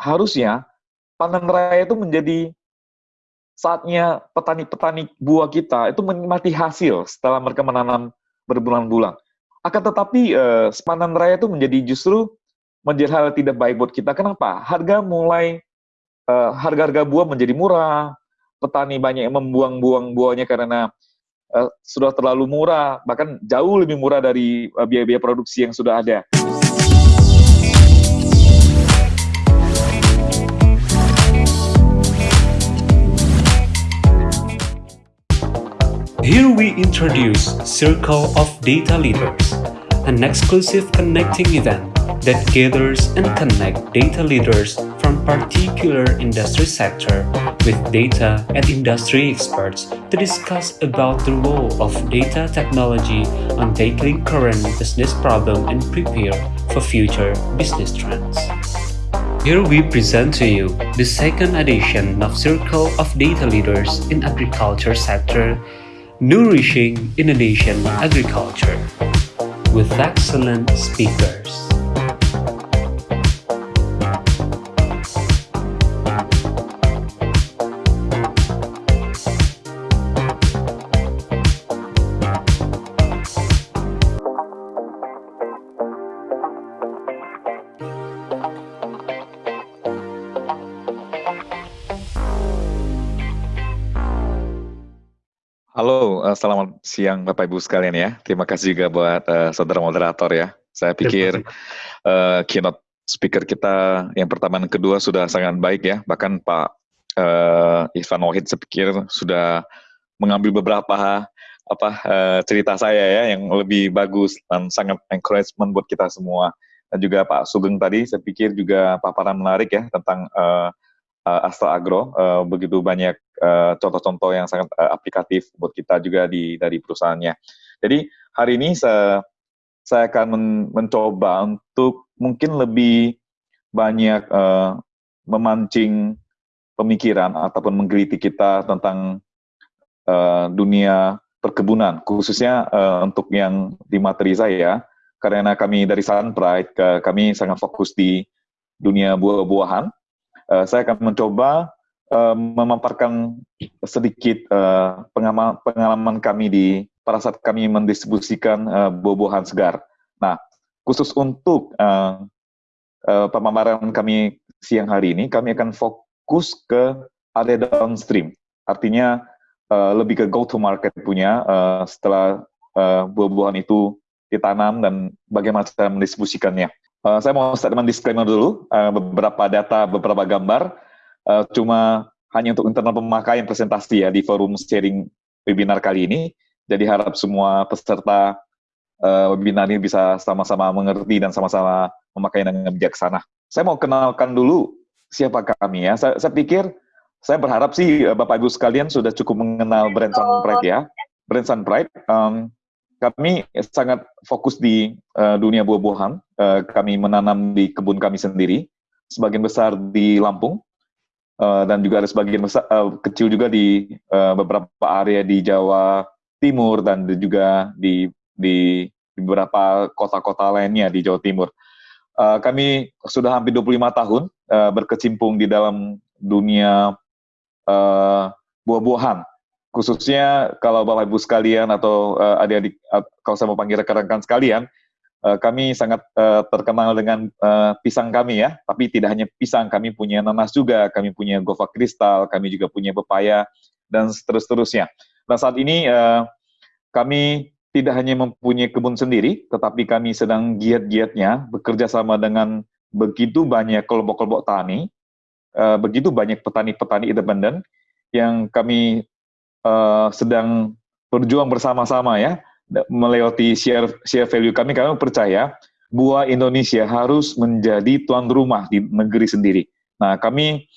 harusnya panen raya itu menjadi saatnya petani-petani buah kita itu menikmati hasil setelah mereka menanam berbulan-bulan. Akan tetapi eh, panen raya itu menjadi justru menjadi hal tidak baik buat kita. Kenapa? Harga mulai eh, harga-harga buah menjadi murah, petani banyak yang membuang-buang buahnya karena uh, sudah terlalu murah, bahkan jauh lebih murah dari biaya-biaya uh, produksi yang sudah ada. Here we introduce Circle of Data Leaders, an exclusive connecting event that gathers and connect data leaders from particular industry sector with data and industry experts to discuss about the role of data technology on tackling current business problem and prepare for future business trends. Here we present to you the second edition of Circle of Data Leaders in Agriculture Sector Nourishing Indonesian Agriculture with excellent speakers. Selamat siang Bapak Ibu sekalian ya. Terima kasih juga buat uh, saudara moderator ya. Saya pikir uh, keynote speaker kita yang pertama dan kedua sudah sangat baik ya. Bahkan Pak uh, Irfan Wahid saya pikir sudah mengambil beberapa apa uh, cerita saya ya yang lebih bagus dan sangat encouragement buat kita semua. Dan juga Pak Sugeng tadi saya pikir juga paparan menarik ya tentang uh, uh, Astra Agro uh, begitu banyak eh, contoh-contoh uh, yang sangat uh, aplikatif buat kita juga di dari perusahaannya. Jadi hari ini saya saya akan men mencoba untuk mungkin lebih banyak uh, memancing pemikiran ataupun menggeliti kita tentang uh, dunia perkebunan, khususnya uh, untuk yang di materi saya, karena kami dari Sunpride, kami sangat fokus di dunia buah-buahan, uh, saya akan mencoba uh, memaparkan sedikit uh, pengalaman, pengalaman kami di pada saat kami mendistribusikan uh, buah-buahan segar. Nah, khusus untuk uh, uh, pemaparan kami siang hari ini, kami akan fokus ke area downstream. Artinya uh, lebih ke go-to-market punya uh, setelah uh, buah-buahan itu ditanam dan bagaimana cara mendistribusikannya. Uh, saya mau statement disclaimer dulu, uh, beberapa data, beberapa gambar, uh, cuma hanya untuk internal pemakaian presentasi ya di forum sharing webinar kali ini. Jadi harap semua peserta uh, webinar ini bisa sama-sama mengerti dan sama-sama memakai dengan bijaksana. Saya mau kenalkan dulu siapa kami ya. Saya, saya pikir, saya berharap sih Bapak Ibu sekalian sudah cukup mengenal brand Sunpride ya. Brand Sunpride, um, kami sangat fokus di uh, dunia buah-buahan. Uh, kami menanam di kebun kami sendiri, sebagian besar di Lampung, uh, dan juga ada sebagian besar, uh, kecil juga di uh, beberapa area di Jawa Timur dan juga di, di, beberapa kota-kota lainnya di Jawa Timur. Uh, kami sudah hampir 25 tahun uh, berkecimpung di dalam dunia uh, buah-buahan khususnya kalau Bapak Ibu sekalian atau uh, adik-adik uh, kalau saya mau panggil rekan-rekan sekalian, uh, kami sangat uh, terkenal dengan uh, pisang kami ya, tapi tidak hanya pisang, kami punya nanas juga, kami punya gova kristal, kami juga punya pepaya dan seterusnya. Nah saat ini uh, kami tidak hanya mempunyai kebun sendiri, tetapi kami sedang giat-giatnya bekerja sama dengan begitu banyak kelompok-kelompok tani, uh, begitu banyak petani-petani independen yang kami uh, sedang berjuang bersama-sama ya melewati share share value kami kami percaya buah Indonesia harus menjadi tuan rumah di negeri sendiri. Nah, kami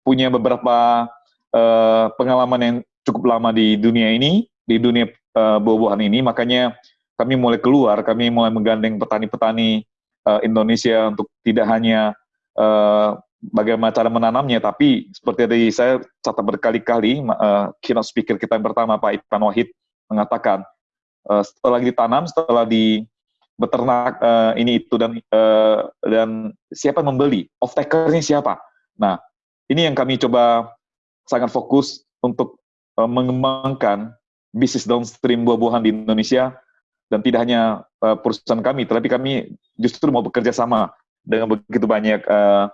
punya beberapa uh, pengalaman yang cukup lama di dunia ini, di dunia uh, buah-buahan ini, makanya kami mulai keluar, kami mulai menggandeng petani-petani uh, Indonesia untuk tidak hanya uh, bagaimana cara menanamnya, tapi seperti tadi saya catat berkali-kali, uh, keynote speaker kita yang pertama, Pak Ipan Wahid, mengatakan, uh, setelah ditanam, setelah di, beternak uh, ini itu dan uh, dan siapa yang membeli, off takernya siapa. Nah, ini yang kami coba sangat fokus untuk uh, mengembangkan bisnis downstream buah-buahan di Indonesia dan tidak hanya uh, perusahaan kami, tetapi kami justru mau bekerja sama dengan begitu banyak uh,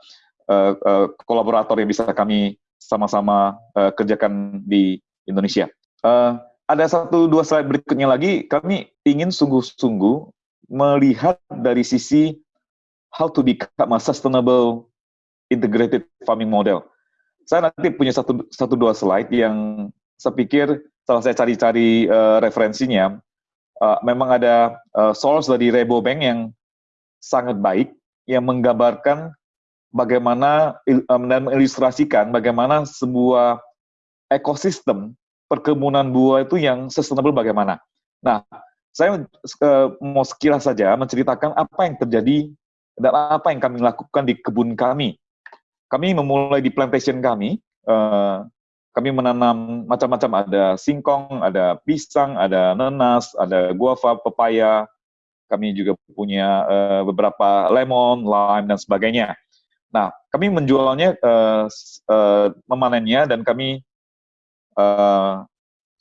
uh, uh, kolaborator yang bisa kami sama-sama uh, kerjakan di Indonesia. Uh, ada satu dua slide berikutnya lagi, kami ingin sungguh-sungguh melihat dari sisi how to become a sustainable integrated farming model. Saya nanti punya satu, satu dua slide yang saya pikir setelah saya cari-cari uh, referensinya, uh, memang ada uh, source dari Bank yang sangat baik, yang menggambarkan bagaimana dan mengilustrasikan bagaimana sebuah ekosistem perkebunan buah itu yang sustainable bagaimana. Nah, saya uh, mau sekilas saja menceritakan apa yang terjadi dan apa yang kami lakukan di kebun kami. Kami memulai di plantation kami, uh, kami menanam macam-macam, ada singkong, ada pisang, ada nanas, ada guava, pepaya, kami juga punya uh, beberapa lemon, lime, dan sebagainya. Nah, kami menjualnya, uh, uh, memanennya, dan kami uh,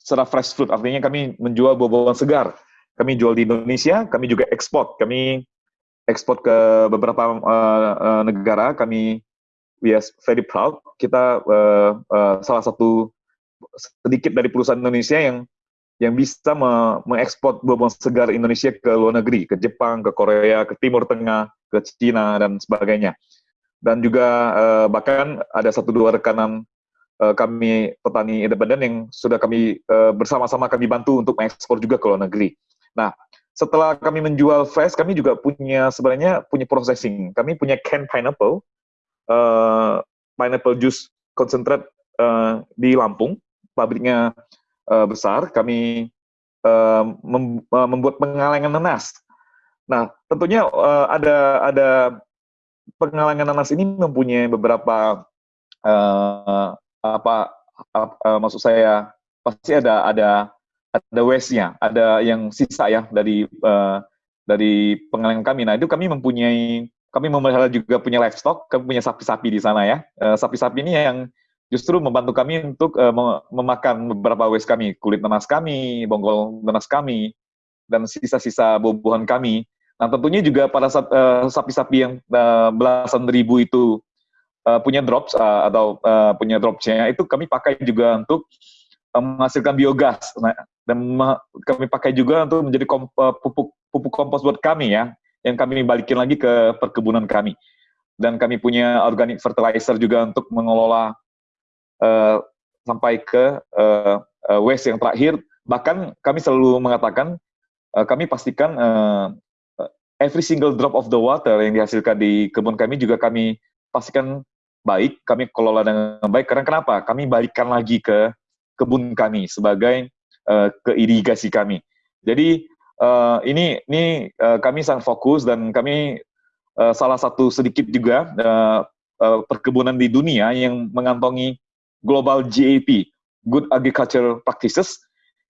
secara fresh fruit, artinya kami menjual buah-buahan segar. Kami jual di Indonesia, kami juga ekspor. Kami ekspor ke beberapa uh, uh, negara. Kami we are very proud. Kita uh, uh, salah satu sedikit dari perusahaan Indonesia yang yang bisa me mengekspor buah-buahan segar Indonesia ke luar negeri, ke Jepang, ke Korea, ke Timur Tengah, ke Cina dan sebagainya. Dan juga uh, bahkan ada satu dua rekanan uh, kami petani independen yang sudah kami uh, bersama-sama kami bantu untuk mengekspor juga ke luar negeri. Nah, setelah kami menjual fresh, kami juga punya sebenarnya punya processing. Kami punya can pineapple, uh, pineapple juice concentrate uh, di Lampung, pabriknya uh, besar. Kami uh, mem uh, membuat pengalengan nanas. Nah, tentunya uh, ada ada pengalengan nanas ini mempunyai beberapa uh, apa, apa uh, maksud saya pasti ada ada ada waste-nya, ada yang sisa ya dari uh, dari pengalengan kami. Nah itu kami mempunyai kami memelihara juga punya livestock, kami punya sapi-sapi di sana ya. Sapi-sapi uh, ini yang justru membantu kami untuk uh, memakan beberapa waste kami, kulit nanas kami, bonggol nanas kami, dan sisa-sisa buah-buahan kami. Nah tentunya juga pada sapi-sapi uh, yang uh, belasan ribu itu uh, punya drops uh, atau uh, punya dropsnya itu kami pakai juga untuk uh, menghasilkan biogas. Nah, dan kami pakai juga untuk menjadi kom pupuk pupuk kompos buat kami ya yang kami balikin lagi ke perkebunan kami. Dan kami punya organic fertilizer juga untuk mengelola uh, sampai ke uh, waste yang terakhir. Bahkan kami selalu mengatakan uh, kami pastikan uh, every single drop of the water yang dihasilkan di kebun kami juga kami pastikan baik, kami kelola dengan baik. Karena kenapa? Kami balikan lagi ke kebun kami sebagai uh, ke irigasi kami. Jadi uh, ini ini uh, kami sangat fokus dan kami uh, salah satu sedikit juga uh, uh, perkebunan di dunia yang mengantongi global GAP (Good Agriculture Practices)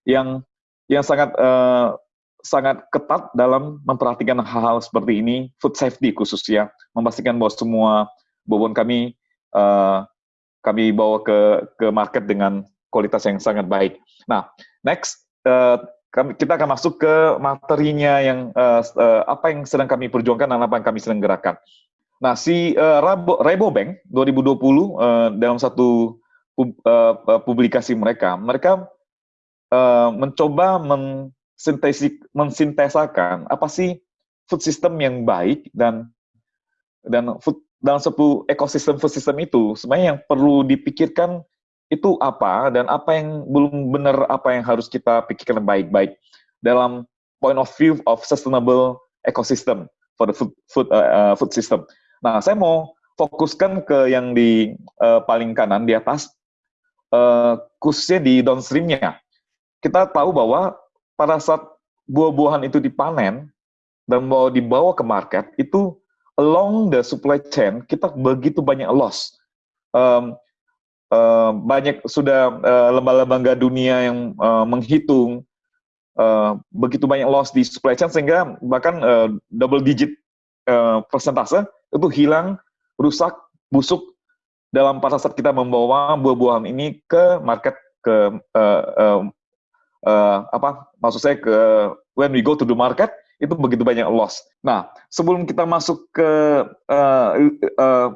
yang yang sangat uh, sangat ketat dalam memperhatikan hal-hal seperti ini, food safety khususnya, memastikan bahwa semua buah kami uh, kami bawa ke ke market dengan kualitas yang sangat baik. Nah, next uh, kami kita akan masuk ke materinya yang uh, uh, apa yang sedang kami perjuangkan dan apa yang kami sedang gerakkan. Nah, si uh, Rabo, Bank 2020 uh, dalam satu pub, uh, publikasi mereka, mereka uh, mencoba mensintesik, mensintesakan apa sih food system yang baik dan dan food dalam satu ekosistem food system itu sebenarnya yang perlu dipikirkan itu apa dan apa yang belum benar apa yang harus kita pikirkan baik-baik dalam point of view of sustainable ecosystem for the food food uh, food system. Nah, saya mau fokuskan ke yang di uh, paling kanan di atas uh, khususnya di downstreamnya. Kita tahu bahwa pada saat buah-buahan itu dipanen dan mau dibawa ke market itu along the supply chain kita begitu banyak loss. Um, uh, banyak sudah uh, lembaga-lembaga dunia yang uh, menghitung uh, begitu banyak loss di supply chain sehingga bahkan uh, double digit uh, persentase itu hilang, rusak, busuk dalam pada saat kita membawa buah-buahan ini ke market ke uh, uh, uh, apa maksud saya ke when we go to the market itu begitu banyak loss. Nah sebelum kita masuk ke uh, uh,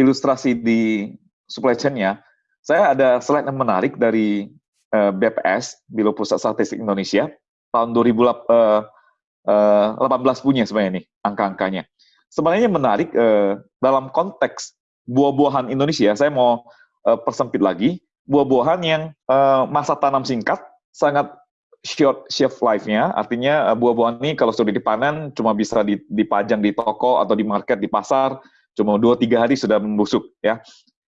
ilustrasi di supply chain-nya, saya ada slide yang menarik dari uh, BPS, Biro Pusat Statistik Indonesia, tahun 2018 uh, uh, punya sebenarnya nih angka-angkanya. Sebenarnya menarik uh, dalam konteks buah-buahan Indonesia, saya mau uh, persempit lagi, buah-buahan yang uh, masa tanam singkat, sangat short shelf life-nya, artinya uh, buah-buahan ini kalau sudah dipanen cuma bisa dipajang di toko atau di market di pasar, cuma dua tiga hari sudah membusuk ya.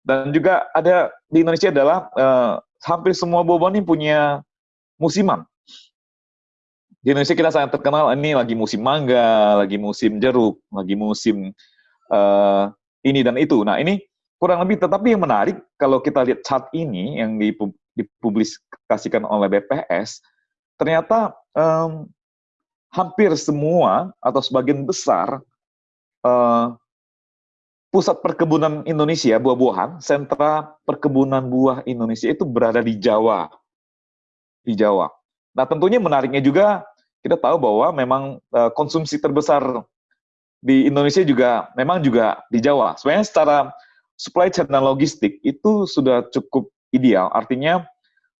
Dan juga ada di Indonesia adalah uh, hampir semua buah-buahan ini punya musiman. Di Indonesia kita sangat terkenal ini lagi musim mangga, lagi musim jeruk, lagi musim uh, ini dan itu. Nah ini kurang lebih, tetapi yang menarik kalau kita lihat chart ini yang dipublikasikan oleh BPS, ternyata um, hampir semua atau sebagian besar uh, pusat perkebunan Indonesia, buah-buahan, sentra perkebunan buah Indonesia itu berada di Jawa. Di Jawa. Nah tentunya menariknya juga kita tahu bahwa memang uh, konsumsi terbesar di Indonesia juga memang juga di Jawa. Sebenarnya secara supply chain dan logistik itu sudah cukup ideal. Artinya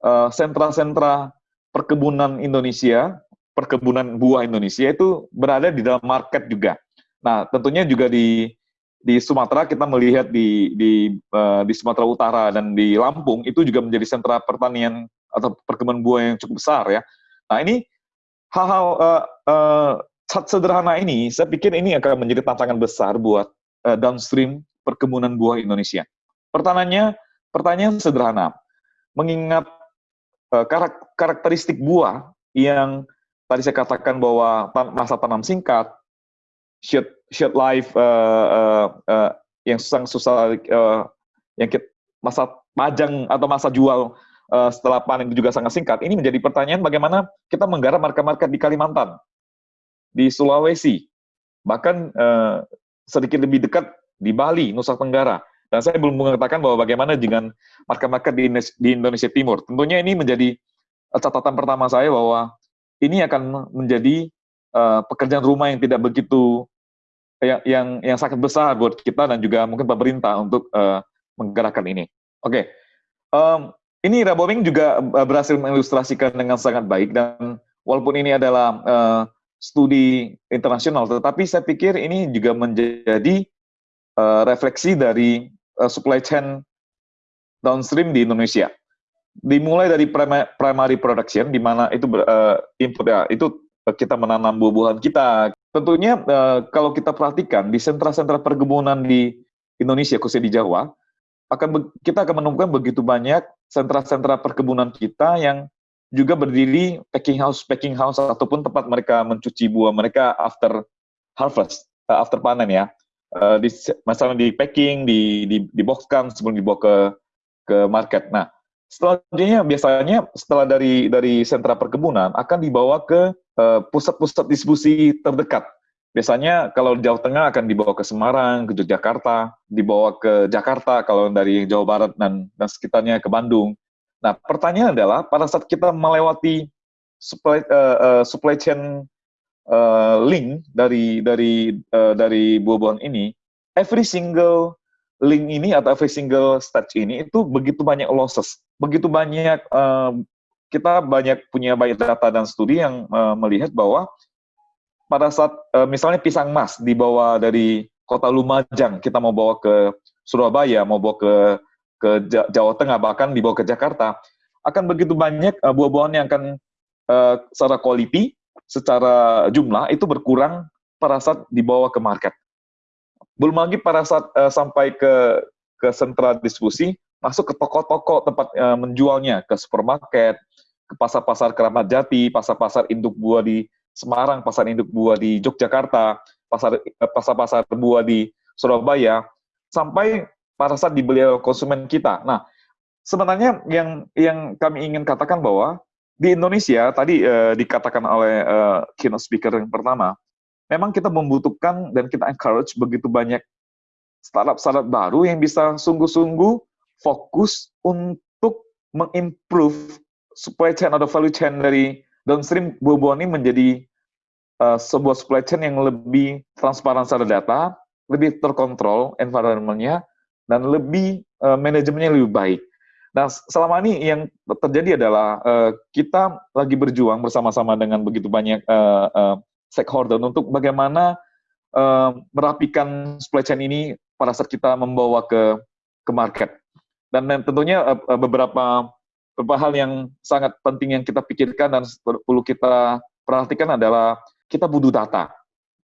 eh, sentra-sentra uh, perkebunan Indonesia, perkebunan buah Indonesia itu berada di dalam market juga. Nah, tentunya juga di di Sumatera kita melihat di di uh, di Sumatera Utara dan di Lampung itu juga menjadi sentra pertanian atau perkebunan buah yang cukup besar ya. Nah, ini hal-hal uh, uh, sederhana ini, saya pikir ini akan menjadi tantangan besar buat uh, downstream perkebunan buah Indonesia. Pertanyaannya, pertanyaan sederhana. Mengingat karakteristik buah yang tadi saya katakan bahwa masa tanam singkat, short, short life uh, uh, uh, yang susah susah uh, yang kita, masa pajang atau masa jual uh, setelah panen juga sangat singkat. Ini menjadi pertanyaan bagaimana kita menggarap market-market di Kalimantan di Sulawesi, bahkan uh, sedikit lebih dekat di Bali, Nusa Tenggara. Dan saya belum mengatakan bahwa bagaimana dengan market-market di, di Indonesia Timur. Tentunya ini menjadi eh, catatan pertama saya bahwa ini akan menjadi uh, pekerjaan rumah yang tidak begitu yang yang yang sangat besar buat kita dan juga mungkin pemerintah untuk uh, menggerakkan ini. Oke, okay. um, ini Raboming juga berhasil mengilustrasikan dengan sangat baik dan walaupun ini adalah uh, studi internasional, tetapi saya pikir ini juga menjadi uh, refleksi dari uh, supply chain downstream di Indonesia. Dimulai dari primary production, di mana itu uh, input ya, itu kita menanam buah-buahan kita. Tentunya uh, kalau kita perhatikan di sentra-sentra perkebunan di Indonesia, khususnya di Jawa, akan kita akan menemukan begitu banyak sentra-sentra perkebunan kita yang juga berdiri packing house packing house ataupun tempat mereka mencuci buah mereka after harvest after panen ya uh, di misalnya di packing di di di boxkan sebelum dibawa ke ke market nah selanjutnya biasanya setelah dari dari sentra perkebunan akan dibawa ke uh, pusat-pusat uh, distribusi terdekat biasanya kalau di Jawa Tengah akan dibawa ke Semarang, ke Yogyakarta, dibawa ke Jakarta kalau dari Jawa Barat dan, dan sekitarnya ke Bandung. Nah, pertanyaan adalah pada saat kita melewati supply uh, uh, supply chain uh, link dari dari uh, dari buah-buahan ini, every single link ini atau every single stage ini itu begitu banyak losses, begitu banyak uh, kita banyak punya banyak data dan studi yang uh, melihat bahwa pada saat uh, misalnya pisang mas dibawa dari kota Lumajang, kita mau bawa ke Surabaya, mau bawa ke ke Jawa Tengah bahkan dibawa ke Jakarta akan begitu banyak uh, buah-buahan yang akan uh, secara quality, secara jumlah itu berkurang pada saat dibawa ke market. Belum lagi pada saat uh, sampai ke ke sentra distribusi, masuk ke toko-toko tempat uh, menjualnya, ke supermarket, ke pasar-pasar keramat jati, pasar-pasar induk buah di Semarang, pasar induk buah di Yogyakarta, pasar pasar-pasar buah di Surabaya, sampai pada saat dibeli oleh konsumen kita. Nah, sebenarnya yang yang kami ingin katakan bahwa di Indonesia tadi uh, dikatakan oleh uh, keynote speaker yang pertama, memang kita membutuhkan dan kita encourage begitu banyak startup-startup baru yang bisa sungguh-sungguh fokus untuk mengimprove supply chain atau value chain dari downstream buah-buahan ini menjadi uh, sebuah supply chain yang lebih transparan secara data, lebih terkontrol environment-nya, dan lebih uh, manajemennya lebih baik. Nah, selama ini yang terjadi adalah uh, kita lagi berjuang bersama-sama dengan begitu banyak uh, uh, stakeholder untuk bagaimana uh, merapikan supply chain ini pada saat kita membawa ke ke market. Dan, tentunya uh, beberapa beberapa hal yang sangat penting yang kita pikirkan dan perlu kita perhatikan adalah kita butuh data,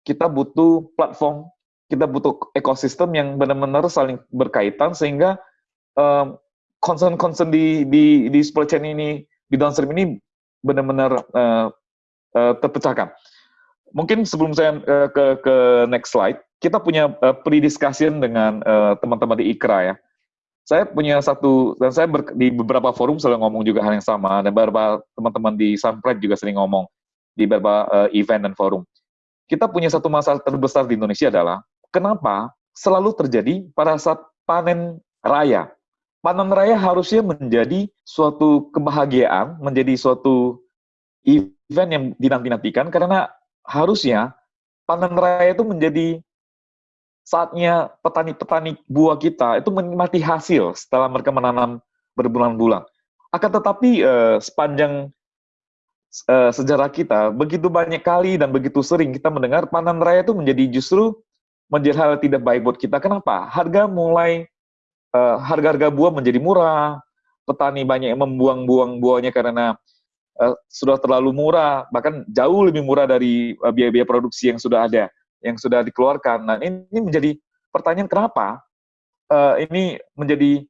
kita butuh platform, kita butuh ekosistem yang benar-benar saling berkaitan sehingga concern-concern di, di, di supply chain ini, di downstream ini benar-benar uh, uh, terpecahkan. Mungkin sebelum saya uh, ke, ke next slide, kita punya uh, pre-discussion dengan teman-teman uh, di IKRA ya. Saya punya satu, dan saya ber, di beberapa forum selalu ngomong juga hal yang sama, dan beberapa teman-teman di Sunpride juga sering ngomong di beberapa uh, event dan forum. Kita punya satu masalah terbesar di Indonesia adalah, kenapa selalu terjadi pada saat panen raya panen raya harusnya menjadi suatu kebahagiaan, menjadi suatu event yang dinanti-nantikan karena harusnya panen raya itu menjadi saatnya petani-petani buah kita itu menikmati hasil setelah mereka menanam berbulan-bulan. Akan tetapi eh, sepanjang eh, sejarah kita, begitu banyak kali dan begitu sering kita mendengar panen raya itu menjadi justru menjadi hal tidak baik buat kita. Kenapa? Harga mulai harga-harga buah menjadi murah, petani banyak yang membuang-buang buahnya karena uh, sudah terlalu murah, bahkan jauh lebih murah dari uh, biaya-biaya produksi yang sudah ada, yang sudah dikeluarkan. Nah, ini, ini menjadi pertanyaan kenapa uh, ini menjadi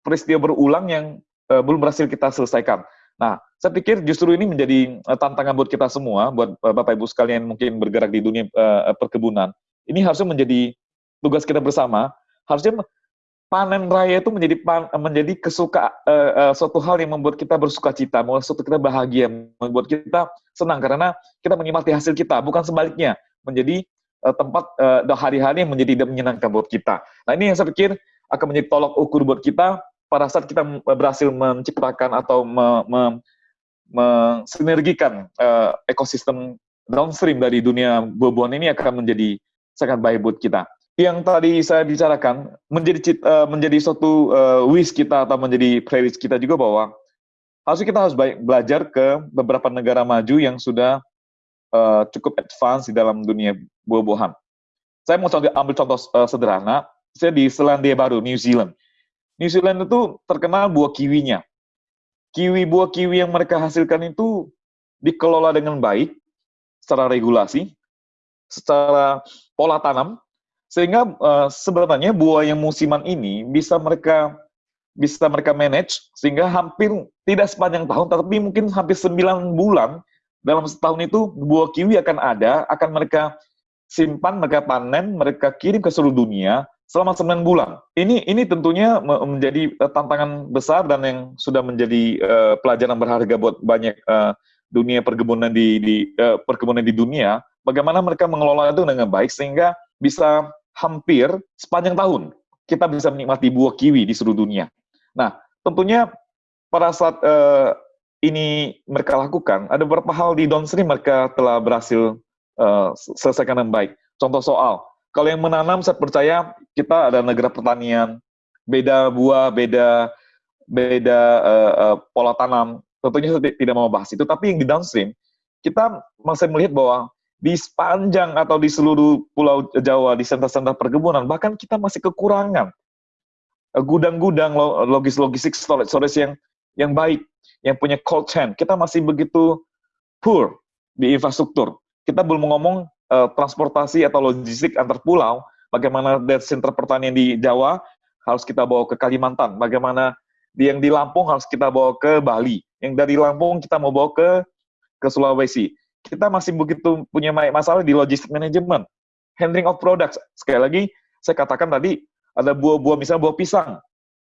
peristiwa berulang yang uh, belum berhasil kita selesaikan. Nah, saya pikir justru ini menjadi uh, tantangan buat kita semua, buat uh, Bapak Ibu sekalian mungkin bergerak di dunia uh, perkebunan. Ini harusnya menjadi tugas kita bersama, harusnya panen raya itu menjadi pan, menjadi kesuka uh, uh, suatu hal yang membuat kita bersuka cita, membuat suatu kita bahagia, membuat kita senang. Karena kita menikmati hasil kita, bukan sebaliknya. Menjadi uh, tempat uh, hari-hari yang menjadi tidak menyenangkan buat kita. Nah ini yang saya pikir akan menjadi tolok ukur buat kita pada saat kita berhasil menciptakan atau me, me, mensinergikan uh, ekosistem downstream dari dunia buah-buahan ini akan menjadi sangat baik buat kita yang tadi saya bicarakan menjadi uh, menjadi suatu uh, wish kita atau menjadi playlist kita juga bahwa harusnya kita harus baik belajar ke beberapa negara maju yang sudah uh, cukup advance di dalam dunia buah-buahan. Saya mau contoh, ambil contoh uh, sederhana, saya di Selandia Baru, New Zealand. New Zealand itu terkenal buah kiwinya. Kiwi buah kiwi yang mereka hasilkan itu dikelola dengan baik secara regulasi, secara pola tanam, sehingga uh, sebenarnya buah yang musiman ini bisa mereka bisa mereka manage sehingga hampir tidak sepanjang tahun tapi mungkin hampir 9 bulan dalam setahun itu buah kiwi akan ada, akan mereka simpan, mereka panen, mereka kirim ke seluruh dunia selama 9 bulan. Ini ini tentunya menjadi uh, tantangan besar dan yang sudah menjadi uh, pelajaran berharga buat banyak uh, dunia perkebunan di, di uh, perkebunan di dunia. Bagaimana mereka mengelola itu dengan baik sehingga bisa hampir sepanjang tahun kita bisa menikmati buah kiwi di seluruh dunia. Nah, tentunya pada saat uh, ini mereka lakukan, ada beberapa hal di downstream mereka telah berhasil uh, selesaikan dengan baik. Contoh soal, kalau yang menanam saya percaya kita ada negara pertanian, beda buah, beda beda uh, uh, pola tanam. Tentunya saya tidak mau bahas itu, tapi yang di downstream kita masih melihat bahwa di sepanjang atau di seluruh pulau Jawa, di sentra-sentra perkebunan, bahkan kita masih kekurangan eh, gudang-gudang logis-logistik storage, storage yang yang baik, yang punya cold chain. Kita masih begitu poor di infrastruktur. Kita belum ngomong uh, transportasi atau logistik antar pulau, bagaimana dari sentra pertanian di Jawa harus kita bawa ke Kalimantan, bagaimana yang di Lampung harus kita bawa ke Bali, yang dari Lampung kita mau bawa ke ke Sulawesi kita masih begitu punya masalah di logistik manajemen. Handling of products. Sekali lagi, saya katakan tadi, ada buah-buah, misalnya buah pisang,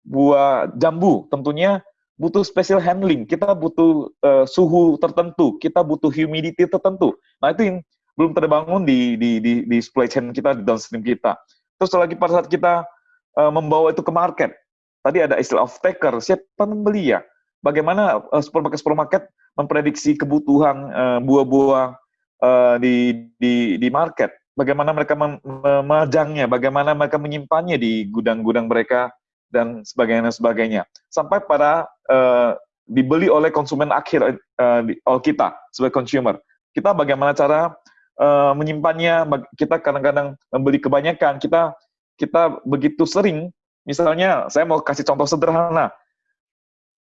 buah jambu, tentunya butuh special handling, kita butuh uh, suhu tertentu, kita butuh humidity tertentu. Nah itu yang belum terbangun di, di, di, di supply chain kita, di downstream kita. Terus lagi pada saat kita uh, membawa itu ke market, tadi ada istilah off taker, siapa membeli ya? Bagaimana supermarket-supermarket memprediksi kebutuhan buah-buah uh, di, di, di market? Bagaimana mereka memajangnya? Bagaimana mereka menyimpannya di gudang-gudang mereka? dan sebagainya sebagainya sampai pada uh, dibeli oleh konsumen akhir uh, kita sebagai consumer kita bagaimana cara uh, menyimpannya kita kadang-kadang membeli kebanyakan kita kita begitu sering misalnya saya mau kasih contoh sederhana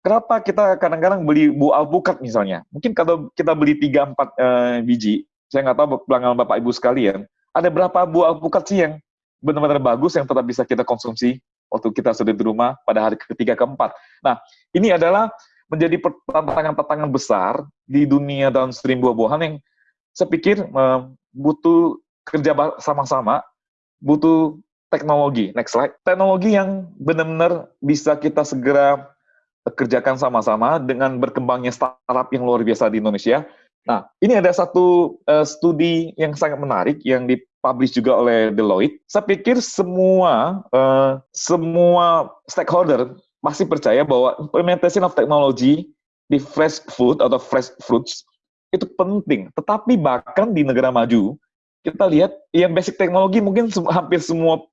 kenapa kita kadang-kadang beli buah alpukat misalnya mungkin kalau kita beli 3 4 uh, biji saya nggak tahu pelanggan bapak ibu sekalian ada berapa buah alpukat sih yang benar-benar bagus yang tetap bisa kita konsumsi waktu kita sudah di rumah pada hari ketiga keempat. Nah, ini adalah menjadi tantangan-tantangan besar di dunia downstream buah-buahan yang saya pikir uh, butuh kerja sama-sama, butuh teknologi. Next slide. Teknologi yang benar-benar bisa kita segera kerjakan sama-sama dengan berkembangnya startup yang luar biasa di Indonesia. Nah, ini ada satu uh, studi yang sangat menarik yang di dipublish juga oleh Deloitte. Saya pikir semua uh, semua stakeholder masih percaya bahwa implementation of technology di fresh food atau fresh fruits itu penting. Tetapi bahkan di negara maju kita lihat yang basic teknologi mungkin hampir semua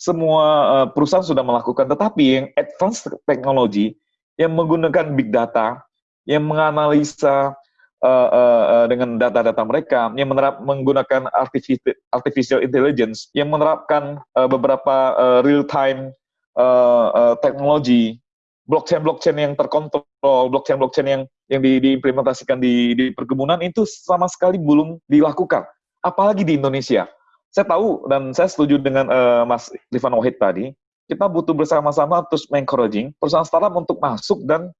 semua uh, perusahaan sudah melakukan, tetapi yang advanced teknologi yang menggunakan big data, yang menganalisa uh, uh, dengan data-data mereka, yang menerap menggunakan artificial, artificial intelligence, yang menerapkan uh, beberapa uh, real-time uh, uh, teknologi, blockchain-blockchain yang terkontrol, blockchain-blockchain yang yang di, diimplementasikan di, di perkebunan itu sama sekali belum dilakukan, apalagi di Indonesia. Saya tahu dan saya setuju dengan uh, Mas Rifan Wahid tadi, kita butuh bersama-sama terus encouraging perusahaan startup untuk masuk dan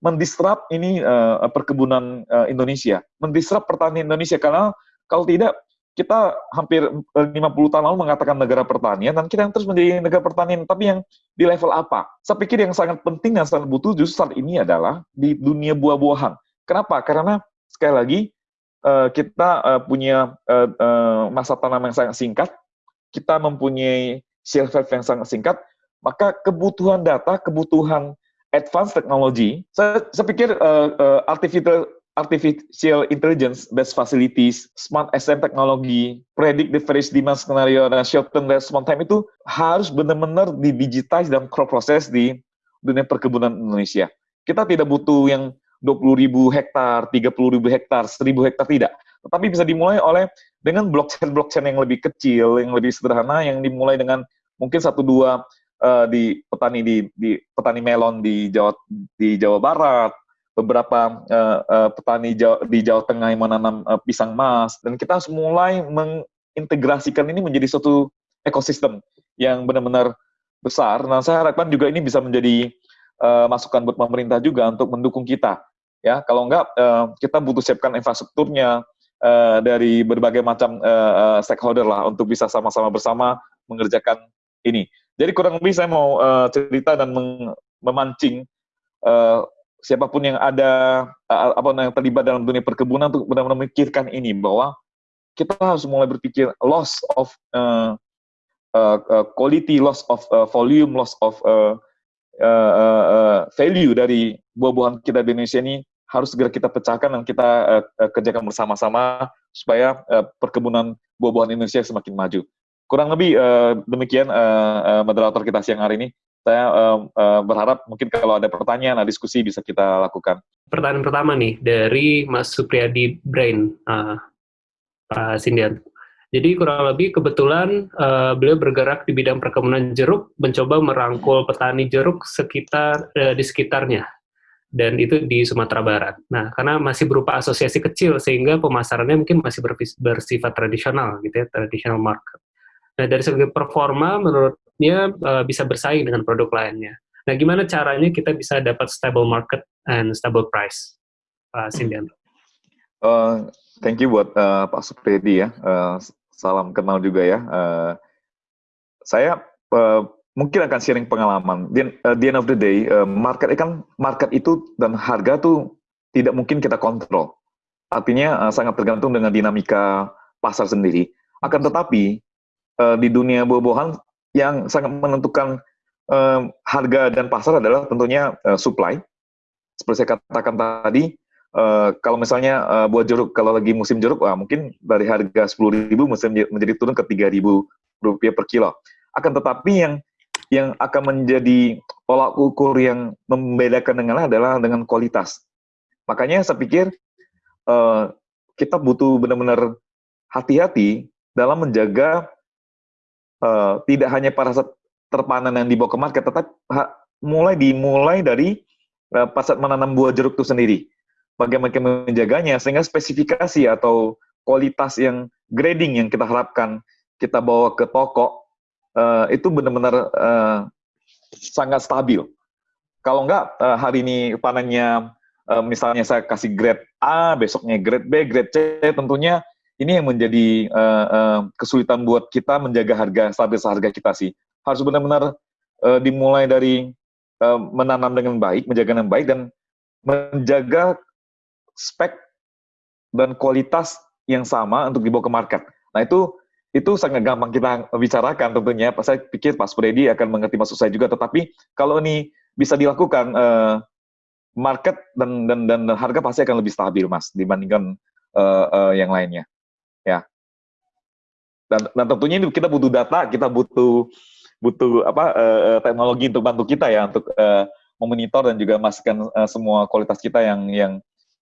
mendisrupt ini uh, perkebunan uh, Indonesia, mendisrupt pertanian Indonesia karena kalau tidak kita hampir 50 tahun lalu mengatakan negara pertanian dan kita yang terus menjadi negara pertanian tapi yang di level apa? Saya pikir yang sangat penting dan sangat butuh justru saat ini adalah di dunia buah-buahan. Kenapa? Karena sekali lagi kita punya masa tanam yang sangat singkat, kita mempunyai shelf life yang sangat singkat, maka kebutuhan data, kebutuhan advanced technology, saya, saya pikir uh, uh, artificial artificial intelligence based facilities, smart SM teknologi, predict the various demand scenario dan short term response time itu harus benar-benar didigitize dan process di dunia perkebunan Indonesia. Kita tidak butuh yang 20 ribu hektar, 30 ribu hektar, 1000 hektar tidak. Tetapi bisa dimulai oleh dengan blockchain-blockchain yang lebih kecil, yang lebih sederhana, yang dimulai dengan mungkin satu dua uh, di petani di, di petani melon di Jawa di Jawa Barat, beberapa uh, uh, petani Jawa, di Jawa Tengah yang menanam uh, pisang mas, dan kita harus mulai mengintegrasikan ini menjadi suatu ekosistem yang benar-benar besar. Nah, saya harapkan juga ini bisa menjadi uh, masukan buat pemerintah juga untuk mendukung kita. Ya, kalau enggak uh, kita butuh siapkan infrastrukturnya uh, dari berbagai macam uh, stakeholder lah untuk bisa sama-sama bersama mengerjakan ini. Jadi kurang lebih saya mau uh, cerita dan memancing uh, siapa pun yang ada uh, apa yang terlibat dalam dunia perkebunan untuk benar-benar memikirkan ini bahwa kita harus mulai berpikir loss of uh, quality, loss of uh, volume, loss of uh, uh, uh, value dari buah-buahan kita di Indonesia ini harus segera kita pecahkan dan kita uh, kerjakan bersama-sama supaya uh, perkebunan buah-buahan Indonesia semakin maju kurang lebih uh, demikian uh, uh, moderator kita siang hari ini. Saya uh, uh, berharap mungkin kalau ada pertanyaan, ada diskusi bisa kita lakukan. Pertanyaan pertama nih dari Mas Supriyadi Brain, uh, Pak Sindian. Jadi kurang lebih kebetulan uh, beliau bergerak di bidang perkebunan jeruk, mencoba merangkul petani jeruk sekitar uh, di sekitarnya, dan itu di Sumatera Barat. Nah, karena masih berupa asosiasi kecil sehingga pemasarannya mungkin masih bersifat tradisional gitu ya, traditional market. Nah, dari segi performa, menurutnya uh, bisa bersaing dengan produk lainnya. Nah, gimana caranya kita bisa dapat stable market and stable price, Pak Sindian? Uh, thank you buat uh, Pak Supredi ya. Uh, salam kenal juga ya. Uh, saya uh, mungkin akan sharing pengalaman. Di uh, the end of the day, uh, market kan market itu dan harga tuh tidak mungkin kita kontrol. Artinya uh, sangat tergantung dengan dinamika pasar sendiri. Akan tetapi uh, di dunia buah-buahan yang sangat menentukan uh, harga dan pasar adalah tentunya uh, supply. Seperti saya katakan tadi, uh, kalau misalnya uh, buah jeruk kalau lagi musim jeruk, wah, mungkin dari harga 10.000 menjadi turun ke 3.000 rupiah per kilo. Akan tetapi yang yang akan menjadi tolak ukur yang membedakan dengan adalah dengan kualitas. Makanya saya pikir uh, kita butuh benar-benar hati-hati dalam menjaga uh, tidak hanya para terpanen yang dibawa ke market, tetapi mulai dimulai dari uh, pasar menanam buah jeruk itu sendiri. Bagaimana menjaganya sehingga spesifikasi atau kualitas yang grading yang kita harapkan kita bawa ke toko uh, itu benar-benar uh, sangat stabil. Kalau enggak uh, hari ini panennya uh, misalnya saya kasih grade A, besoknya grade B, grade C, tentunya ini yang menjadi uh, uh, kesulitan buat kita menjaga harga stabil harga kita sih. Harus benar-benar uh, dimulai dari uh, menanam dengan baik, menjaga dengan baik dan menjaga spek dan kualitas yang sama untuk dibawa ke market. Nah itu itu sangat gampang kita bicarakan tentunya. Saya pikir Pak Spredi akan mengerti maksud saya juga. Tetapi kalau ini bisa dilakukan, uh, market dan, dan dan harga pasti akan lebih stabil, Mas, dibandingkan uh, uh, yang lainnya. Ya. Dan, dan tentunya ini kita butuh data, kita butuh butuh apa uh, teknologi untuk bantu kita ya untuk uh, memonitor dan juga memastikan uh, semua kualitas kita yang yang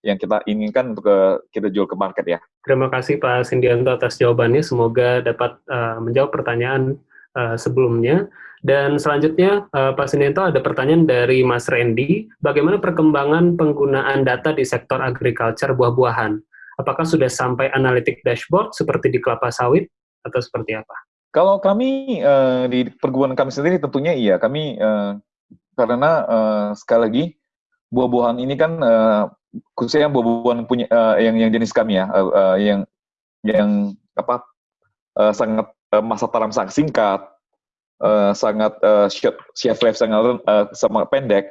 yang kita inginkan untuk kita jual ke market ya. Terima kasih Pak Sindianto atas jawabannya. Semoga dapat uh, menjawab pertanyaan uh, sebelumnya. Dan selanjutnya uh, Pak Sindianto ada pertanyaan dari Mas Randy. Bagaimana perkembangan penggunaan data di sektor agriculture buah-buahan? Apakah sudah sampai analitik dashboard seperti di kelapa sawit atau seperti apa? Kalau kami uh, di perguruan kami sendiri tentunya iya. Kami uh, karena uh, sekali lagi buah-buahan ini kan uh, khususnya buah-buahan punya uh, yang yang jenis kami ya uh, uh, yang yang apa uh, sangat uh, masa tanam sangat singkat uh, sangat uh, shelf life sangat uh, sangat pendek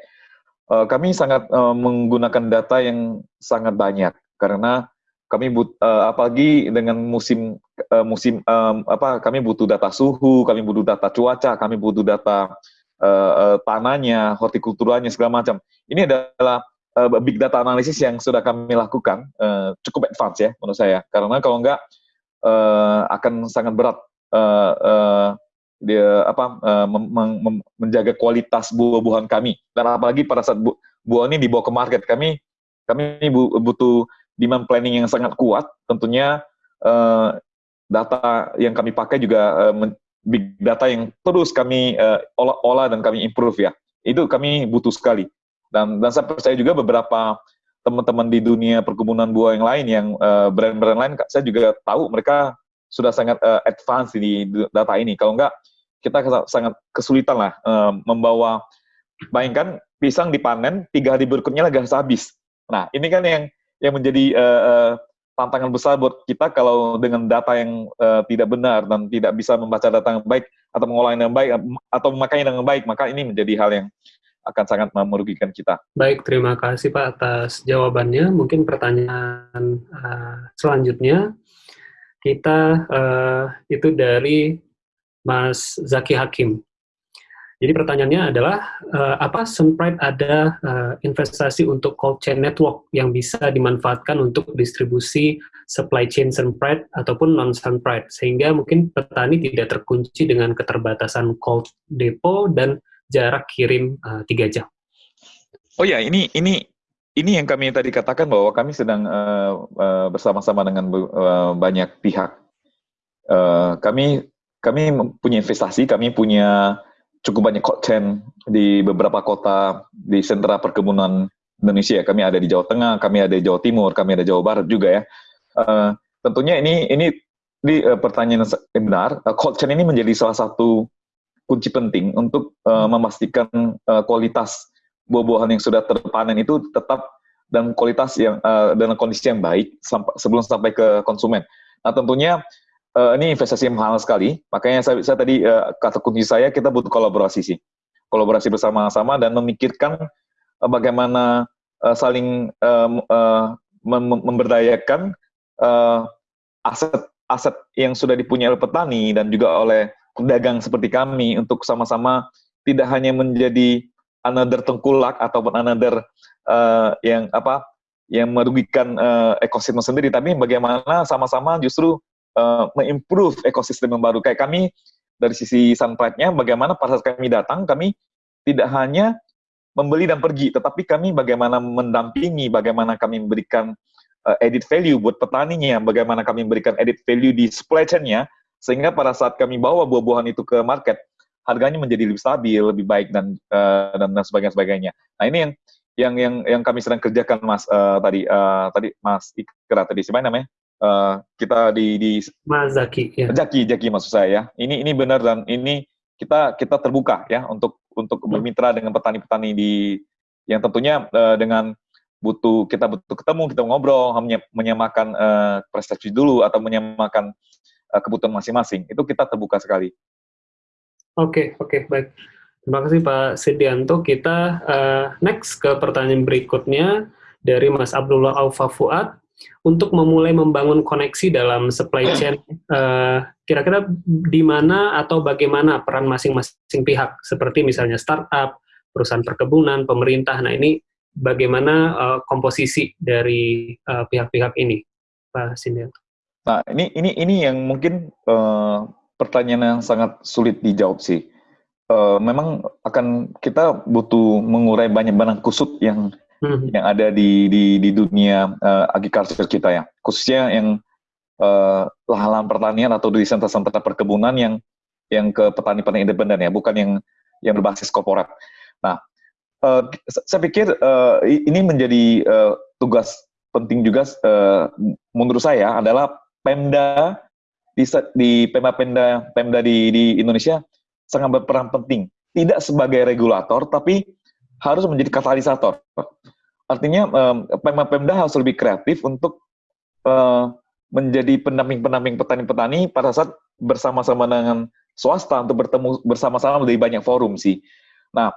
uh, kami sangat uh, menggunakan data yang sangat banyak karena kami but, uh, apalagi dengan musim uh, musim um, apa kami butuh data suhu kami butuh data cuaca kami butuh data uh, tanahnya hortikulturanya segala macam. Ini adalah uh, big data analisis yang sudah kami lakukan uh, cukup advance ya menurut saya. Karena kalau enggak uh, akan sangat berat uh, uh, dia apa uh, menjaga kualitas buah-buahan kami. Dan apalagi pada saat bu buah ini dibawa ke market kami kami bu butuh demand planning yang sangat kuat tentunya uh, data yang kami pakai juga uh, big data yang terus kami uh, olah-olah dan kami improve ya itu kami butuh sekali dan, dan saya percaya juga beberapa teman-teman di dunia perkebunan buah yang lain, yang eh, brand-brand uh, lain, saya juga tahu mereka sudah sangat uh, advance di data ini. Kalau enggak, kita sangat kesulitan lah uh, membawa, bayangkan pisang dipanen, tiga hari berikutnya lagi habis. Nah, ini kan yang yang menjadi uh, tantangan besar buat kita kalau dengan data yang uh, tidak benar dan tidak bisa membaca data yang baik atau mengolah yang baik atau memakainya dengan baik, maka ini menjadi hal yang akan sangat merugikan kita. Baik, terima kasih Pak atas jawabannya. Mungkin pertanyaan uh, selanjutnya kita uh, itu dari Mas Zaki Hakim. Jadi pertanyaannya adalah uh, apa Sunpride ada uh, investasi untuk cold chain network yang bisa dimanfaatkan untuk distribusi supply chain Sunpride ataupun non Sunpride sehingga mungkin petani tidak terkunci dengan keterbatasan cold depot dan jarak kirim uh, jam. Oh ya, ini ini ini yang kami tadi katakan bahwa kami sedang uh, uh, bersama-sama dengan uh, banyak pihak. Uh, kami kami punya investasi, kami punya cukup banyak content di beberapa kota di sentra perkebunan Indonesia. Kami ada di Jawa Tengah, kami ada di Jawa Timur, kami ada di Jawa Barat juga ya. Uh, tentunya ini ini di uh, pertanyaan yang benar, uh, cold chain ini menjadi salah satu kunci penting untuk uh, memastikan uh, kualitas buah-buahan yang sudah terpanen itu tetap dan kualitas yang uh, dalam kondisi yang baik sampai, sebelum sampai ke konsumen. Nah tentunya uh, ini investasi yang mahal sekali. Makanya saya, saya tadi uh, kata kunci saya kita butuh kolaborasi sih, kolaborasi bersama-sama dan memikirkan uh, bagaimana uh, saling uh, uh, mem memberdayakan uh, aset aset yang sudah dipunyai oleh petani dan juga oleh pedagang seperti kami untuk sama-sama tidak hanya menjadi another tengkulak ataupun another uh, yang apa yang merugikan uh, ekosistem sendiri, tapi bagaimana sama-sama justru uh, mengimprove ekosistem yang baru. Kayak kami dari sisi Sunpride-nya, bagaimana pada saat kami datang, kami tidak hanya membeli dan pergi, tetapi kami bagaimana mendampingi, bagaimana kami memberikan uh, edit value buat petaninya, bagaimana kami memberikan edit value di supply chain-nya, sehingga pada saat kami bawa buah-buahan itu ke market, harganya menjadi lebih stabil, lebih baik dan uh, dan, dan sebagainya sebagainya. Nah ini yang yang yang yang kami sedang kerjakan Mas uh, tadi uh, tadi Mas Ikra tadi siapa namanya? Uh, kita di di Mas Zaki ya. Zaki Zaki maksud saya ya. Ini ini benar dan ini kita kita terbuka ya untuk untuk hmm. bermitra dengan petani-petani di yang tentunya uh, dengan butuh kita butuh ketemu kita ngobrol menyamakan uh, prestasi dulu atau menyamakan uh, kebutuhan masing-masing itu kita terbuka sekali. Oke okay, oke okay, baik. Terima kasih Pak Sidianto. Kita uh, next ke pertanyaan berikutnya dari Mas Abdullah Alfa Fuad. Untuk memulai membangun koneksi dalam supply chain, eh, kira-kira di mana atau bagaimana peran masing-masing pihak, seperti misalnya startup, perusahaan perkebunan, pemerintah. Nah ini bagaimana uh, komposisi dari pihak-pihak uh, ini, Pak Sidianto? Nah ini ini ini yang mungkin uh, pertanyaan yang sangat sulit dijawab sih uh, memang akan kita butuh mengurai banyak benang kusut yang hmm. yang ada di di, di dunia uh, agriculture kita ya, khususnya yang uh, lahan-lahan pertanian atau di sentra-sentra perkebunan yang yang ke petani-petani independen ya, bukan yang yang berbasis korporat. Nah, uh, saya pikir uh, ini menjadi uh, tugas penting juga uh, menurut saya adalah Pemda di, di Pemda Pemda di, di Indonesia sangat berperan penting. Tidak sebagai regulator, tapi harus menjadi katalisator. Artinya Pemda harus lebih kreatif untuk uh, menjadi pendamping-pendamping petani-petani pada saat bersama-sama dengan swasta untuk bertemu bersama-sama dari banyak forum sih. Nah,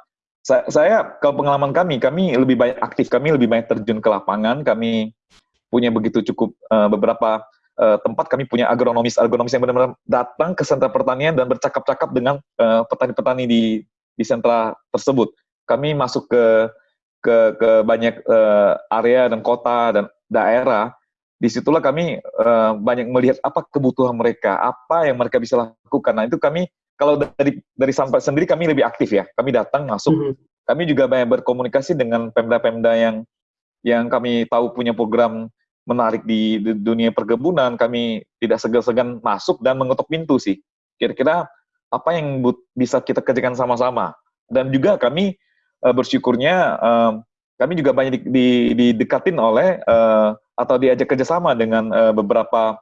saya, saya kalau pengalaman kami, kami lebih banyak aktif, kami lebih banyak terjun ke lapangan, kami punya begitu cukup uh, beberapa uh, tempat kami punya agronomis agronomis yang benar-benar datang ke sentra pertanian dan bercakap-cakap dengan eh, petani-petani uh, di di sentra tersebut. Kami masuk ke ke ke banyak uh, area dan kota dan daerah. Di situlah kami uh, banyak melihat apa kebutuhan mereka, apa yang mereka bisa lakukan. Nah itu kami kalau dari dari sampai sendiri kami lebih aktif ya. Kami datang masuk. Mm -hmm. Kami juga banyak berkomunikasi dengan pemda-pemda yang yang kami tahu punya program menarik di, dunia perkebunan, kami tidak segan-segan masuk dan mengetuk pintu sih. Kira-kira apa yang bisa kita kerjakan sama-sama. Dan juga kami uh, bersyukurnya uh, kami juga banyak didekatin oleh uh, atau diajak kerjasama dengan beberapa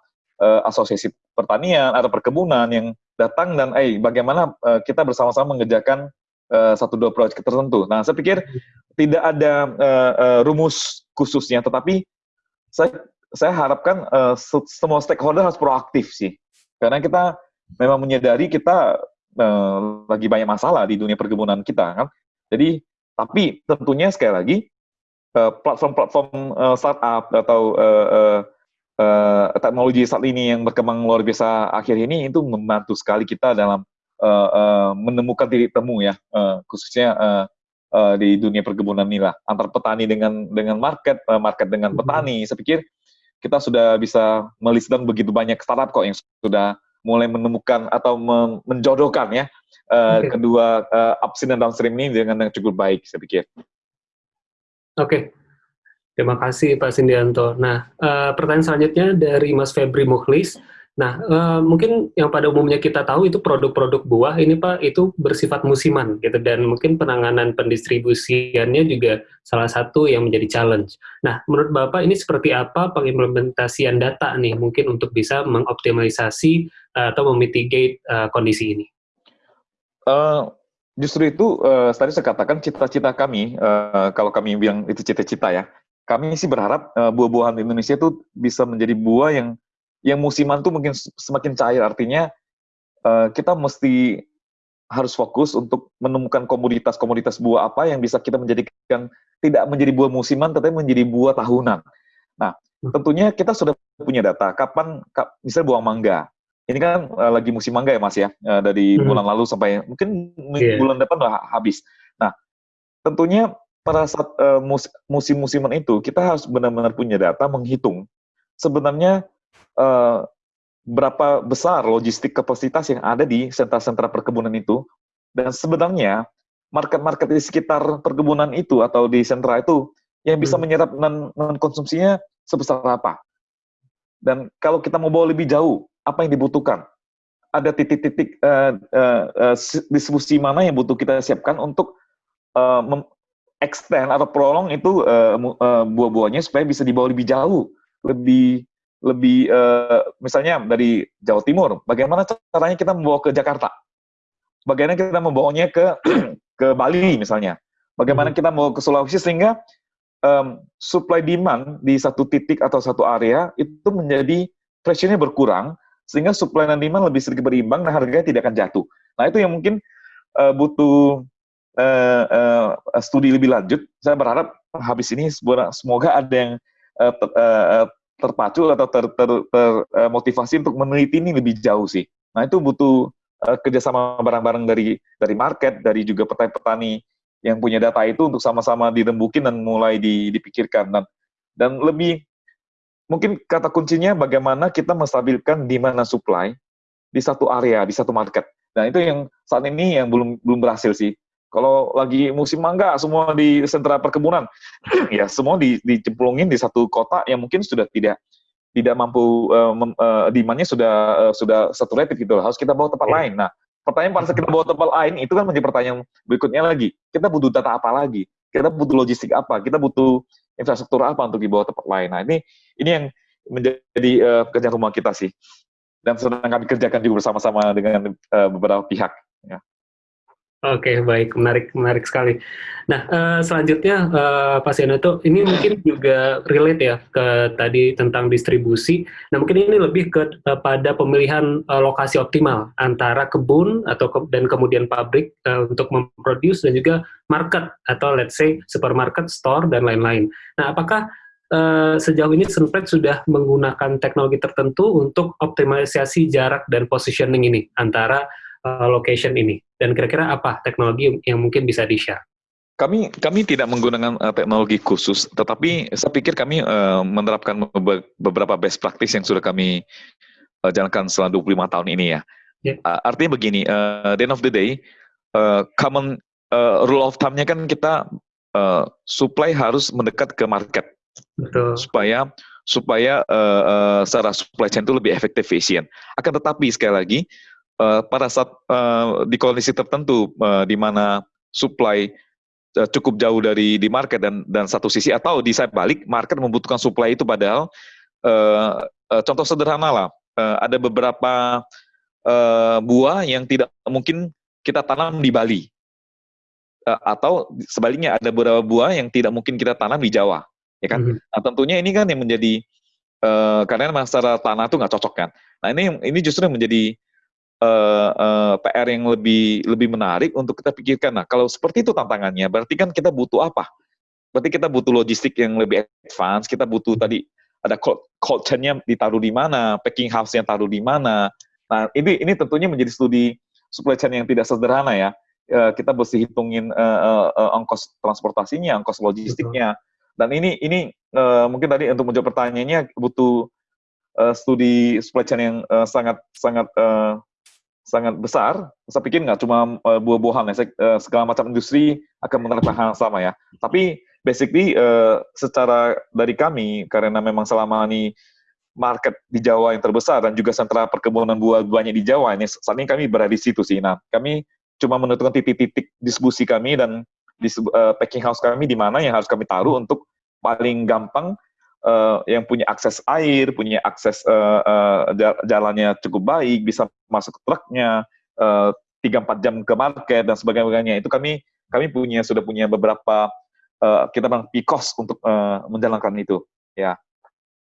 asosiasi pertanian atau perkebunan yang datang dan eh bagaimana kita bersama-sama mengerjakan satu dua proyek tertentu. Nah, saya pikir tidak ada rumus khususnya, tetapi saya saya harapkan semua stakeholder harus proaktif sih karena kita memang menyadari kita uh, lagi banyak masalah di dunia perkebunan kita kan jadi tapi tentunya sekali lagi eh, platform-platform uh, startup atau uh, teknologi saat ini yang berkembang luar biasa akhir ini itu membantu sekali kita dalam menemukan titik temu ya khususnya di dunia perkebunan ini lah. Antar petani dengan dengan market market dengan petani. Saya pikir kita sudah bisa melistan begitu banyak startup kok yang sudah mulai menemukan atau menjodohkan ya uh, okay. kedua uh, upstream dan downstream ini dengan yang cukup baik saya pikir. Oke, okay. terima kasih Pak Sindianto. Nah, uh, pertanyaan selanjutnya dari Mas Febri Mukhlis. Nah, uh, mungkin yang pada umumnya kita tahu itu produk-produk buah ini Pak itu bersifat musiman gitu dan mungkin penanganan pendistribusiannya juga salah satu yang menjadi challenge. Nah, menurut Bapak ini seperti apa pengimplementasian data nih mungkin untuk bisa mengoptimalisasi uh, atau memitigate uh, kondisi ini? Uh, justru itu uh, tadi saya katakan cita-cita kami uh, kalau kami bilang itu cita-cita ya. Kami sih berharap uh, buah-buahan Indonesia itu bisa menjadi buah yang yang musiman tuh mungkin semakin cair artinya uh, kita mesti harus fokus untuk menemukan komoditas-komoditas buah apa yang bisa kita menjadikan tidak menjadi buah musiman tetapi menjadi buah tahunan. Nah, hmm. tentunya kita sudah punya data kapan misalnya buah mangga. Ini kan uh, lagi musim mangga ya Mas ya, uh, dari hmm. bulan lalu sampai mungkin yeah. bulan depan udah habis. Nah, tentunya pada saat uh, musim-musiman itu kita harus benar-benar punya data menghitung sebenarnya uh, berapa besar logistik kapasitas yang ada di sentra-sentra perkebunan itu. Dan sebenarnya market-market di sekitar perkebunan itu atau di sentra itu yang bisa hmm. menyerap dan mengkonsumsinya sebesar apa. Dan kalau kita mau bawa lebih jauh apa yang dibutuhkan? Ada titik-titik uh, uh, uh, distribusi mana yang butuh kita siapkan untuk uh, extend atau prolong itu uh, uh, buah-buahnya supaya bisa dibawa lebih jauh lebih lebih uh, misalnya dari Jawa Timur, bagaimana caranya kita membawa ke Jakarta? Bagaimana kita membawanya ke ke Bali misalnya? Bagaimana hmm. kita mau ke Sulawesi sehingga um, supply demand di satu titik atau satu area itu menjadi pressure-nya berkurang sehingga supply dan demand lebih sedikit berimbang dan harganya tidak akan jatuh. Nah itu yang mungkin uh, butuh uh, uh, studi lebih lanjut. Saya berharap habis ini semoga ada yang uh, uh, terpacu atau termotivasi ter, ter, uh, untuk meneliti ini lebih jauh sih. Nah itu butuh uh, kerjasama bareng-bareng dari dari market, dari juga petani-petani yang punya data itu untuk sama-sama dirembukin dan mulai dipikirkan dan dan lebih mungkin kata kuncinya bagaimana kita menstabilkan demand dan supply di satu area, di satu market. Nah itu yang saat ini yang belum belum berhasil sih. Kalau lagi musim mangga, semua di sentra perkebunan, ya semua di, dicemplungin di satu kota yang mungkin sudah tidak tidak mampu uh, uh, demandnya sudah uh, sudah saturated gitu harus kita bawa tempat yeah. lain. Nah, pertanyaan pada saat kita bawa tempat lain itu kan menjadi pertanyaan berikutnya lagi. Kita butuh data apa lagi? Kita butuh logistik apa? Kita butuh infrastruktur apa untuk dibawa tempat lain? Nah, ini ini yang menjadi uh, pekerjaan rumah kita sih. Dan sedang kami kerjakan juga bersama-sama dengan uh, beberapa pihak. Ya. Oke, okay, baik, menarik, menarik sekali. Nah, uh, selanjutnya uh, Pak Sianato, ini mungkin juga relate ya ke tadi tentang distribusi. Nah, mungkin ini lebih ke uh, pada pemilihan uh, lokasi optimal antara kebun atau ke, dan kemudian pabrik uh, untuk memproduce dan juga market atau let's say supermarket, store dan lain-lain. Nah, apakah uh, sejauh ini Sunpred sudah menggunakan teknologi tertentu untuk optimalisasi jarak dan positioning ini antara uh, location ini? Dan kira-kira apa teknologi yang mungkin bisa di-share? Kami kami tidak menggunakan uh, teknologi khusus, tetapi saya pikir kami uh, menerapkan beberapa best practice yang sudah kami uh, jalankan selama 25 tahun ini ya. Yeah. Uh, artinya begini, uh, the end of the day, uh, common uh, rule of thumb-nya kan kita uh, supply harus mendekat ke market, Betul. supaya supaya uh, uh, secara supply chain itu lebih efektif, efisien. Akan tetapi sekali lagi uh, pada saat uh, di kondisi tertentu uh, di mana supply uh, cukup jauh dari di market dan dan satu sisi atau di side balik market membutuhkan supply itu padahal uh, uh, contoh sederhana lah uh, ada beberapa uh, buah yang tidak mungkin kita tanam di Bali. Uh, atau sebaliknya ada beberapa buah yang tidak mungkin kita tanam di Jawa ya kan? Mm -hmm. nah tentunya ini kan yang menjadi uh, karena masalah tanah itu nggak cocok kan. Nah ini ini justru yang menjadi uh, uh, PR yang lebih lebih menarik untuk kita pikirkan. Nah, kalau seperti itu tantangannya, berarti kan kita butuh apa? Berarti kita butuh logistik yang lebih advance, kita butuh tadi ada cold, cold chain-nya ditaruh di mana, packing house-nya taruh di mana. Nah, ini ini tentunya menjadi studi supply chain yang tidak sederhana ya. Uh, kita mesti hitungin uh, uh, uh, ongkos transportasinya, ongkos logistiknya. Dan ini ini uh, mungkin tadi untuk menjawab pertanyaannya butuh uh, studi supply chain yang uh, sangat sangat uh, sangat besar. Saya pikir nggak cuma uh, buah-buahan ya, uh, segala macam industri akan menerapkan hal yang sama ya. Tapi basically uh, secara dari kami karena memang selama ini market di Jawa yang terbesar dan juga sentra perkebunan buah banyak di Jawa ini saat ini kami berada di situ sih. Nah, kami cuma menentukan titik-titik diskusi kami dan uh, packing house kami di mana yang harus kami taruh untuk paling gampang uh, yang punya akses air, punya akses uh, uh, jalannya cukup baik, bisa masuk truknya tiga uh, empat jam ke market dan sebagainya. Itu kami kami punya sudah punya beberapa uh, kita bilang pikos untuk uh, menjalankan itu. Ya.